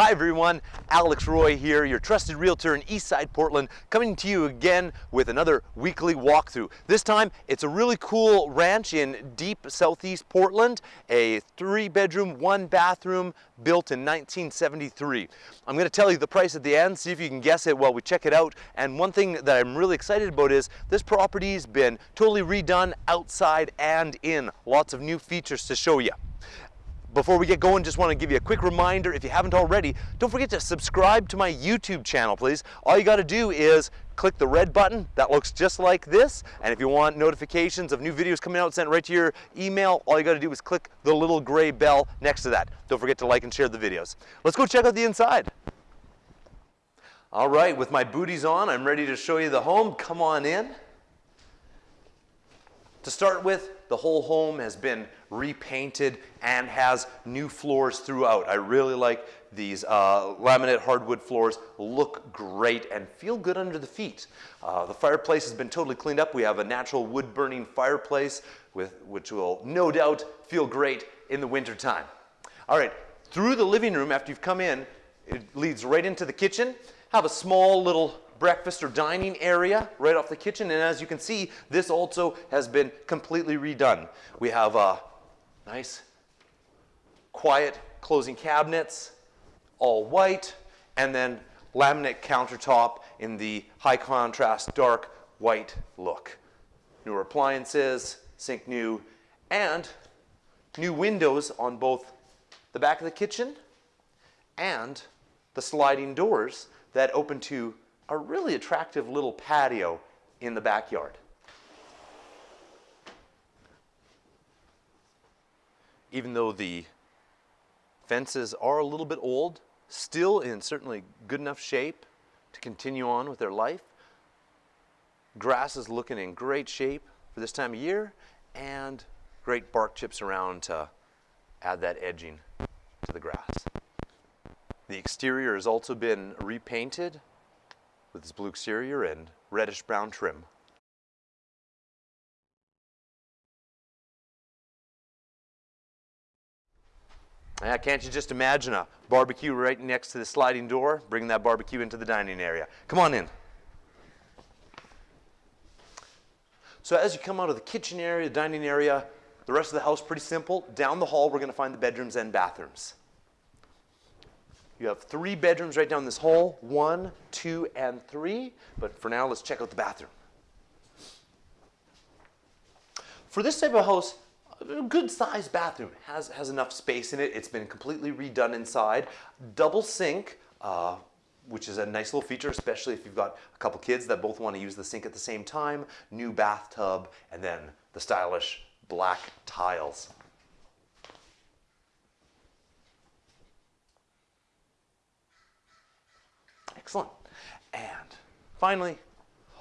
Hi everyone, Alex Roy here, your trusted realtor in Eastside Portland, coming to you again with another weekly walkthrough. This time, it's a really cool ranch in deep southeast Portland, a three bedroom, one bathroom, built in 1973. I'm gonna tell you the price at the end, see if you can guess it while we check it out. And one thing that I'm really excited about is this property's been totally redone outside and in. Lots of new features to show you. Before we get going, just want to give you a quick reminder, if you haven't already, don't forget to subscribe to my YouTube channel, please. All you got to do is click the red button that looks just like this, and if you want notifications of new videos coming out sent right to your email, all you got to do is click the little gray bell next to that. Don't forget to like and share the videos. Let's go check out the inside. All right, with my booties on, I'm ready to show you the home. Come on in. To start with, the whole home has been repainted and has new floors throughout. I really like these uh, laminate hardwood floors, look great and feel good under the feet. Uh, the fireplace has been totally cleaned up. We have a natural wood burning fireplace with, which will no doubt feel great in the winter time. All right, through the living room after you've come in, it leads right into the kitchen. Have a small little breakfast or dining area right off the kitchen. And as you can see, this also has been completely redone. We have uh, nice, quiet closing cabinets, all white, and then laminate countertop in the high contrast dark white look. Newer appliances, sink new, and new windows on both the back of the kitchen and the sliding doors that open to a really attractive little patio in the backyard. Even though the fences are a little bit old, still in certainly good enough shape to continue on with their life. Grass is looking in great shape for this time of year and great bark chips around to add that edging to the grass. The exterior has also been repainted with its blue exterior and reddish brown trim. Now, can't you just imagine a barbecue right next to the sliding door, bringing that barbecue into the dining area? Come on in. So as you come out of the kitchen area, the dining area, the rest of the house pretty simple. Down the hall, we're going to find the bedrooms and bathrooms. You have three bedrooms right down this hall, one, two, and three. But for now, let's check out the bathroom. For this type of house, a good sized bathroom has, has enough space in it. It's been completely redone inside. Double sink, uh, which is a nice little feature, especially if you've got a couple kids that both want to use the sink at the same time. New bathtub, and then the stylish black tiles. Excellent. And finally,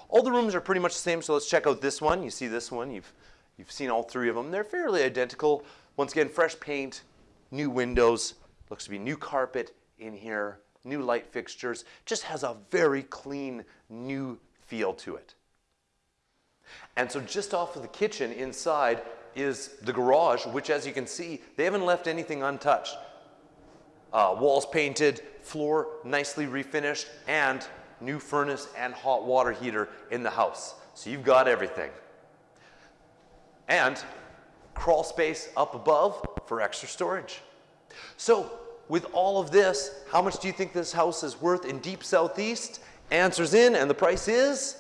all the rooms are pretty much the same, so let's check out this one. You see this one, you've, you've seen all three of them. They're fairly identical. Once again, fresh paint, new windows, looks to be new carpet in here, new light fixtures. Just has a very clean, new feel to it. And so just off of the kitchen inside is the garage, which as you can see, they haven't left anything untouched. Uh, walls painted, floor nicely refinished, and new furnace and hot water heater in the house. So you've got everything. And crawl space up above for extra storage. So with all of this, how much do you think this house is worth in deep southeast? Answers in, and the price is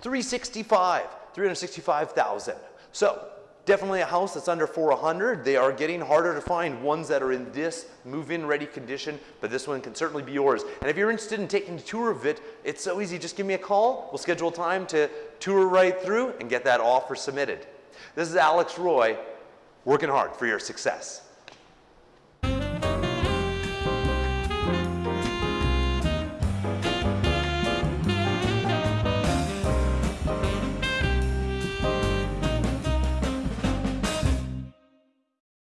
365, 365,000. So Definitely a house that's under 400. They are getting harder to find ones that are in this move-in ready condition, but this one can certainly be yours. And if you're interested in taking a tour of it, it's so easy. Just give me a call. We'll schedule time to tour right through and get that offer submitted. This is Alex Roy, working hard for your success.